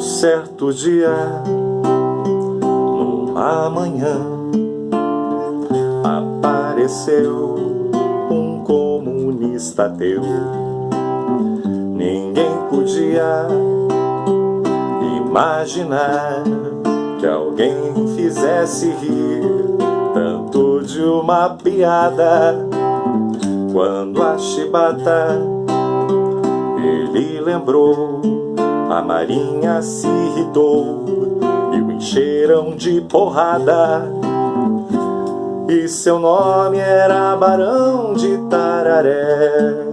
Certo dia, numa manhã, apareceu um comunista ateu. Ninguém podia imaginar que alguém fizesse rir tanto de uma piada. Quando a chibata ele lembrou, a marinha se irritou e o encheram de porrada. E seu nome era Barão de Tararé.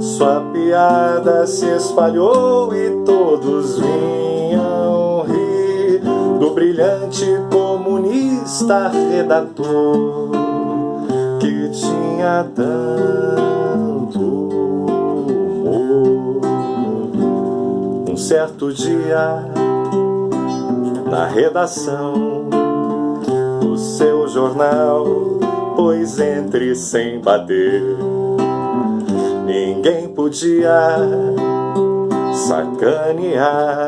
Sua piada se espalhou e todos vinham rir do brilhante comunista redator que tinha tanto Um certo dia, na redação do seu jornal, pois entre sem bater, ninguém podia sacanear.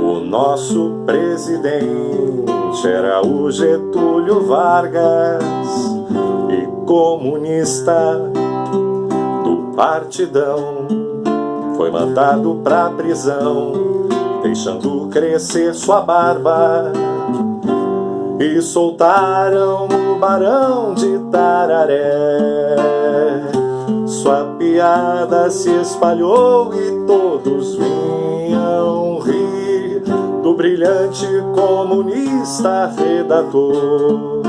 O nosso presidente era o Getúlio Vargas e comunista do partidão foi mandado pra prisão deixando crescer sua barba. E soltaram o Barão de Tararé. Sua piada se espalhou e todos vinham rir do brilhante comunista redator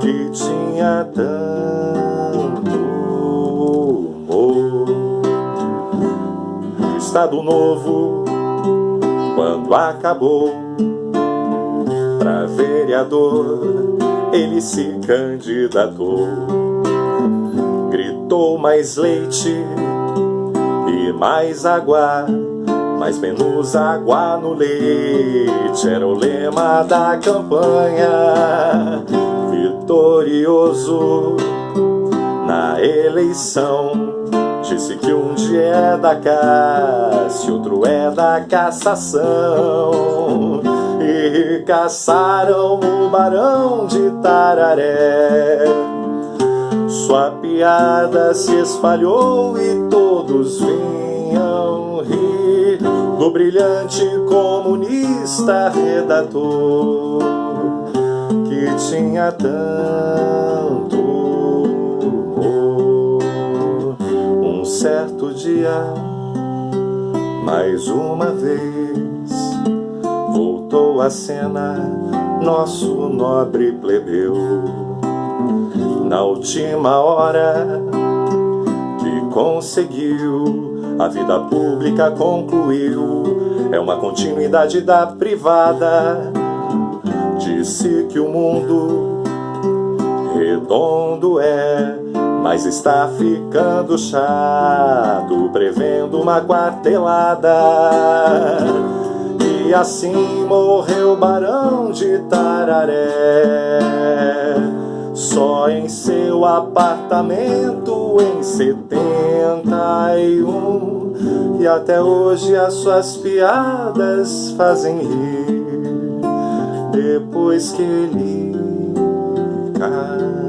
que tinha tanto Estado Novo, quando acabou, pra vereador ele se candidatou gritou mais leite e mais água, mas menos água no leite. Era o lema da campanha, vitorioso na eleição. Disse que um dia é da caça, outro é da cassação. E caçaram o barão de Tararé sua piada se espalhou e todos vinham rir do brilhante comunista redator que tinha tanto certo dia, mais uma vez, voltou à cena nosso nobre plebeu na última hora que conseguiu, a vida pública concluiu, é uma continuidade da privada. Disse que o mundo redondo é, mas está ficando chato, prevendo uma quartelada. E assim morreu Barão de Tararé. Só em seu apartamento em 71 E até hoje as suas piadas fazem rir. Depois que ele acabou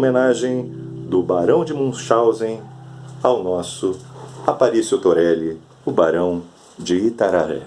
Homenagem do Barão de Munchausen ao nosso Aparício Torelli, o Barão de Itararé